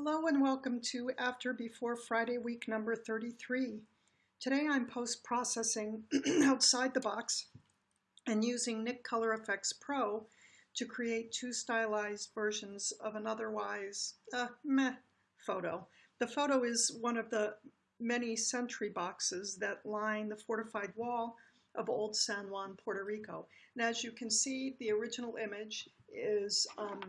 Hello and welcome to After Before Friday week number 33. Today I'm post-processing outside the box and using Nik Color Efex Pro to create two stylized versions of an otherwise uh, meh photo. The photo is one of the many sentry boxes that line the fortified wall of Old San Juan, Puerto Rico. And as you can see, the original image is um,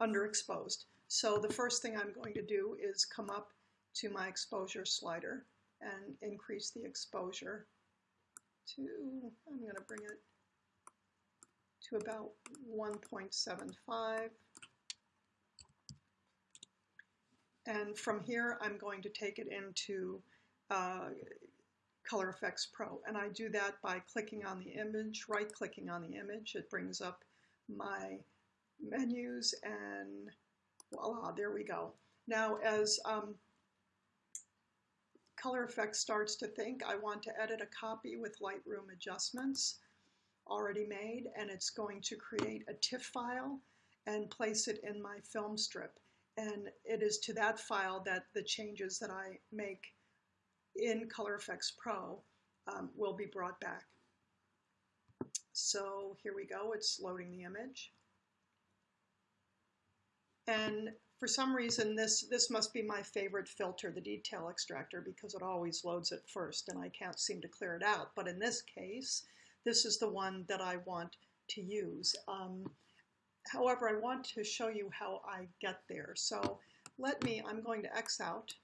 underexposed. So the first thing I'm going to do is come up to my exposure slider and increase the exposure to, I'm going to bring it to about 1.75. And from here, I'm going to take it into uh, Color Efex Pro. And I do that by clicking on the image, right-clicking on the image. It brings up my menus and voila, there we go. Now as um, Color Efex starts to think, I want to edit a copy with Lightroom adjustments already made, and it's going to create a TIFF file and place it in my film strip. And it is to that file that the changes that I make in Color Efex Pro um, will be brought back. So here we go, it's loading the image. And for some reason, this, this must be my favorite filter, the detail extractor, because it always loads it first and I can't seem to clear it out. But in this case, this is the one that I want to use. Um, however, I want to show you how I get there. So let me, I'm going to X out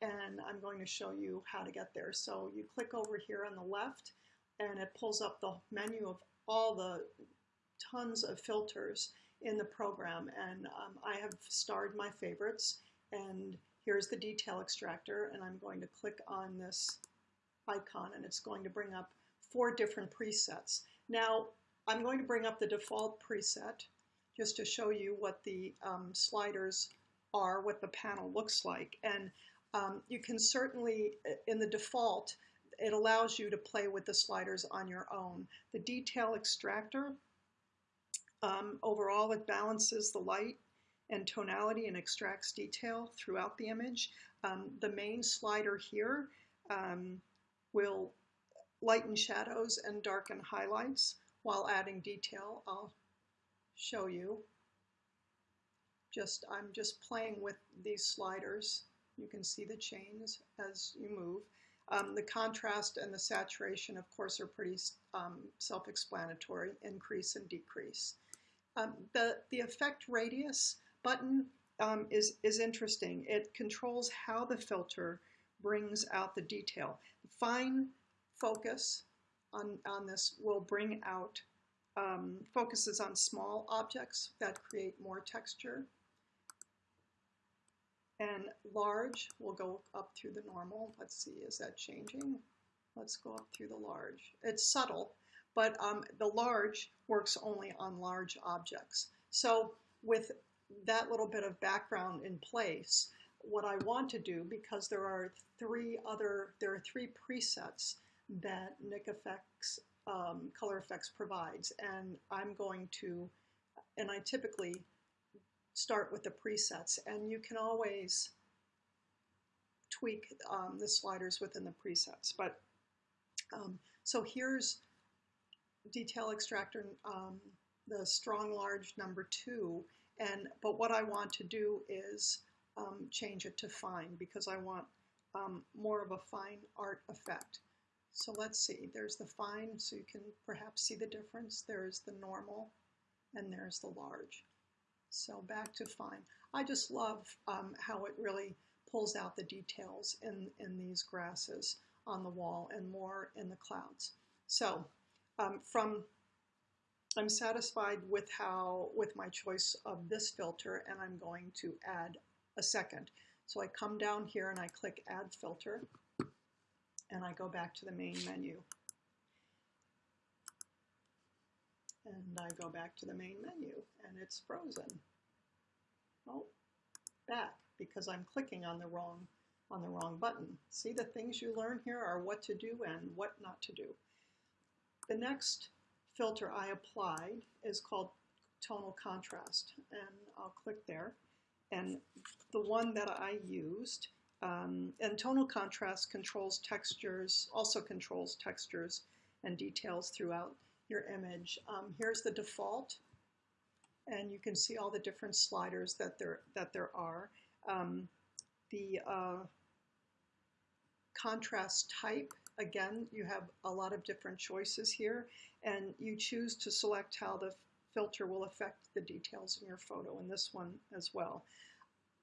and I'm going to show you how to get there. So you click over here on the left and it pulls up the menu of all the tons of filters in the program and um, I have starred my favorites and here's the detail extractor and I'm going to click on this icon and it's going to bring up four different presets. Now I'm going to bring up the default preset just to show you what the um, sliders are, what the panel looks like and um, you can certainly in the default it allows you to play with the sliders on your own. The detail extractor um, overall, it balances the light and tonality and extracts detail throughout the image. Um, the main slider here um, will lighten shadows and darken highlights while adding detail. I'll show you. Just I'm just playing with these sliders. You can see the chains as you move. Um, the contrast and the saturation, of course, are pretty um, self-explanatory, increase and decrease. Um, the, the effect radius button um, is, is interesting. It controls how the filter brings out the detail. Fine focus on, on this will bring out um, focuses on small objects that create more texture. And large will go up through the normal. Let's see, is that changing? Let's go up through the large. It's subtle, but um, the large works only on large objects. So with that little bit of background in place, what I want to do, because there are three other, there are three presets that Nik Efex, um, Color Efex provides, and I'm going to, and I typically start with the presets, and you can always tweak um, the sliders within the presets. But um, so here's detail extractor, um, the strong large number two, and but what I want to do is um, change it to fine because I want um, more of a fine art effect. So let's see, there's the fine, so you can perhaps see the difference. There's the normal, and there's the large. So back to fine. I just love um, how it really pulls out the details in, in these grasses on the wall and more in the clouds. So um, from I'm satisfied with how with my choice of this filter and I'm going to add a second. So I come down here and I click add filter and I go back to the main menu. And I go back to the main menu and it's frozen. Oh, back because I'm clicking on the wrong on the wrong button. See the things you learn here are what to do and what not to do. The next filter I applied is called tonal contrast, and I'll click there. and the one that I used, um, and tonal contrast controls textures, also controls textures and details throughout your image. Um, here's the default, and you can see all the different sliders that there, that there are. Um, the uh, contrast type, again, you have a lot of different choices here, and you choose to select how the filter will affect the details in your photo, in this one as well.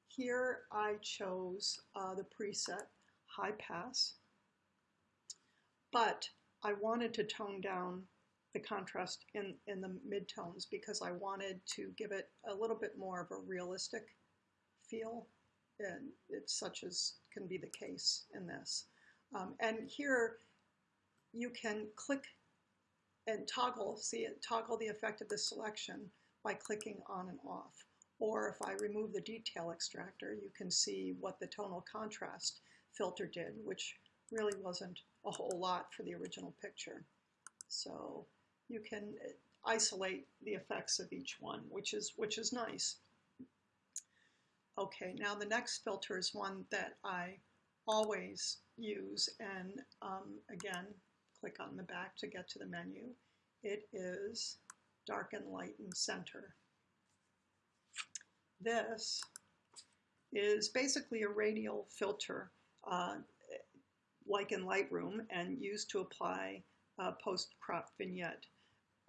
Here I chose uh, the preset High Pass, but I wanted to tone down the contrast in, in the midtones because I wanted to give it a little bit more of a realistic feel, and it's such as can be the case in this. Um, and here you can click and toggle, see it, toggle the effect of the selection by clicking on and off. Or if I remove the detail extractor, you can see what the tonal contrast filter did, which really wasn't a whole lot for the original picture. So you can isolate the effects of each one, which is, which is nice. Okay, now the next filter is one that I always use, and um, again, click on the back to get to the menu. It is dark and light Lighten, Center. This is basically a radial filter, uh, like in Lightroom, and used to apply a post-crop vignette.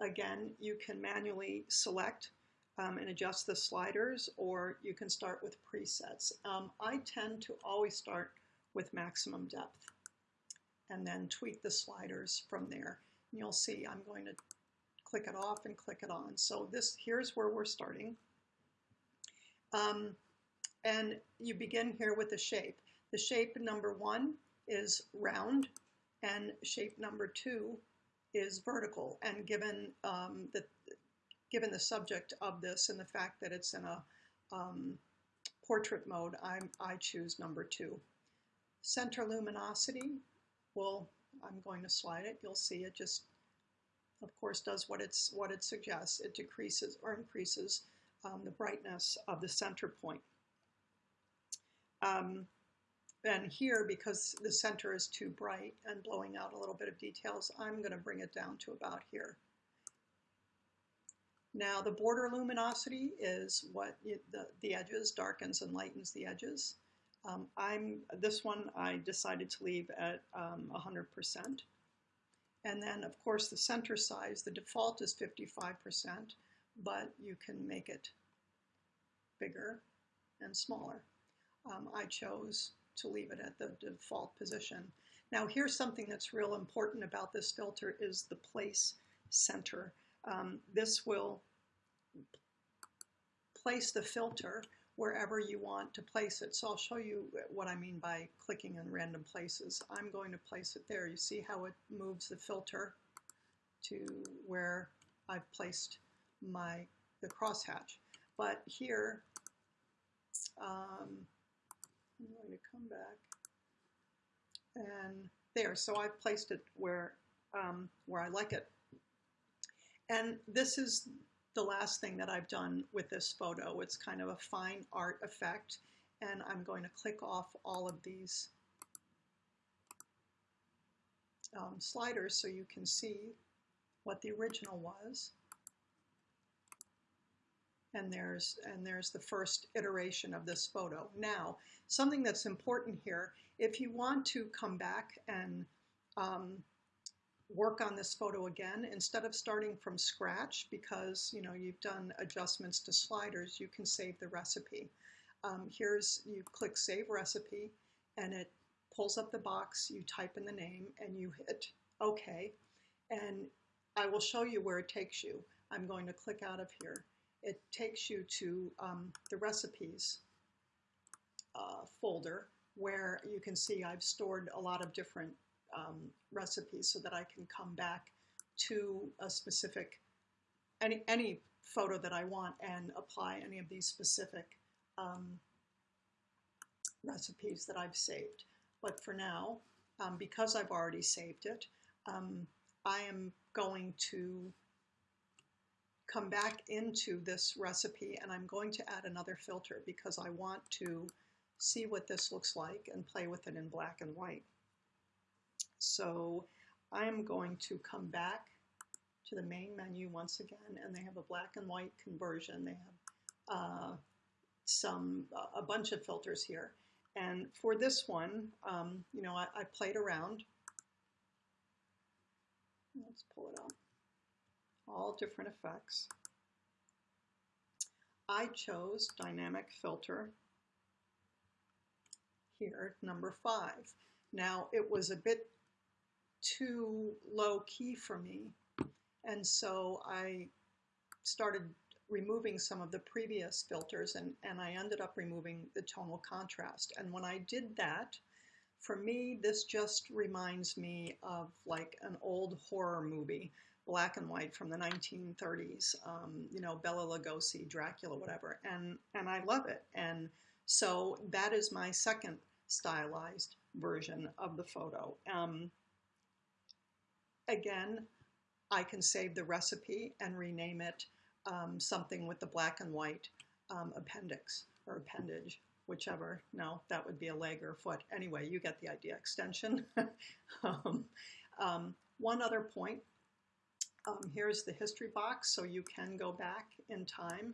Again, you can manually select um, and adjust the sliders, or you can start with presets. Um, I tend to always start with maximum depth and then tweak the sliders from there. And you'll see I'm going to click it off and click it on. So this here's where we're starting. Um, and you begin here with the shape. The shape number one is round and shape number two is vertical. And given um, the given the subject of this and the fact that it's in a um, portrait mode, I'm, I choose number two. Center luminosity, well, I'm going to slide it. You'll see it just, of course, does what it's what it suggests. It decreases or increases um, the brightness of the center point. Um, and here, because the center is too bright and blowing out a little bit of details, I'm going to bring it down to about here. Now the border luminosity is what the, the edges darkens and lightens the edges. Um, I'm this one I decided to leave at um, 100%. And then of course the center size, the default is 55%, but you can make it bigger and smaller. Um, I chose to leave it at the default position. Now here's something that's real important about this filter is the place center. Um, this will place the filter wherever you want to place it. So I'll show you what I mean by clicking in random places. I'm going to place it there. You see how it moves the filter to where I've placed my the crosshatch. But here, um, I'm going to come back and there. So I've placed it where um, where I like it. And this is the last thing that I've done with this photo. It's kind of a fine art effect, and I'm going to click off all of these um, sliders so you can see what the original was. And there's, and there's the first iteration of this photo. Now, something that's important here, if you want to come back and um, work on this photo again instead of starting from scratch because you know you've done adjustments to sliders you can save the recipe. Um, here's you click save recipe and it pulls up the box you type in the name and you hit OK. And I will show you where it takes you. I'm going to click out of here. It takes you to um, the recipes uh, folder where you can see I've stored a lot of different um, recipes so that I can come back to a specific, any, any photo that I want and apply any of these specific um, recipes that I've saved. But for now, um, because I've already saved it, um, I am going to come back into this recipe and I'm going to add another filter because I want to see what this looks like and play with it in black and white. So I'm going to come back to the main menu once again and they have a black and white conversion. They have uh, some, a bunch of filters here. And for this one, um, you know, I, I played around. Let's pull it up. All different effects. I chose dynamic filter here, number five. Now, it was a bit too low key for me, and so I started removing some of the previous filters and, and I ended up removing the tonal contrast. And when I did that, for me, this just reminds me of like an old horror movie, black and white from the 1930s, um, you know, Bela Lugosi, Dracula, whatever. And, and I love it. And so that is my second stylized version of the photo. Um, again, I can save the recipe and rename it um, something with the black and white um, appendix or appendage, whichever. No, that would be a leg or a foot. Anyway, you get the idea. Extension. um, um, one other point. Um, here's the history box, so you can go back in time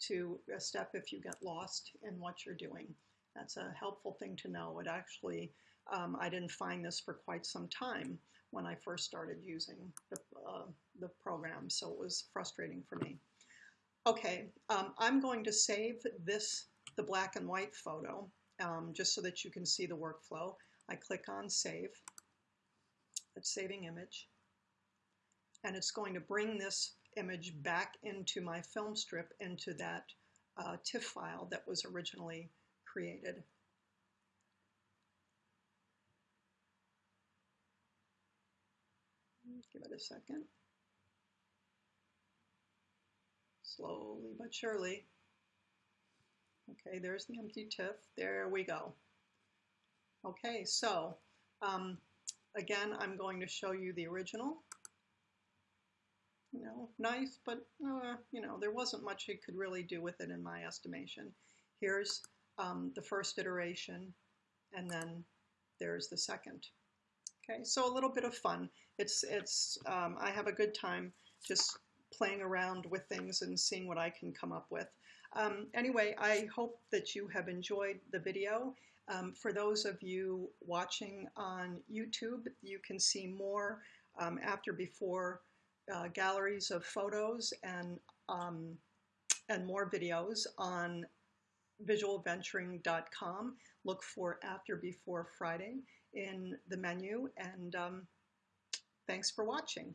to a step if you get lost in what you're doing. That's a helpful thing to know. It actually, um, I didn't find this for quite some time when I first started using the, uh, the program, so it was frustrating for me. Okay, um, I'm going to save this, the black and white photo, um, just so that you can see the workflow. I click on Save. It's saving image. And it's going to bring this image back into my film strip, into that uh, TIFF file that was originally created. Give it a second. slowly but surely. Okay, there's the empty TIFF. There we go. Okay, so um, again, I'm going to show you the original. You know, nice, but uh, you know, there wasn't much you could really do with it in my estimation. Here's um, the first iteration, and then there's the second. Okay, so a little bit of fun. It's it's um, I have a good time just playing around with things and seeing what I can come up with. Um, anyway, I hope that you have enjoyed the video. Um, for those of you watching on YouTube, you can see more um, after before uh, galleries of photos and um, and more videos on visualventuring.com. Look for after before Friday in the menu and um, thanks for watching.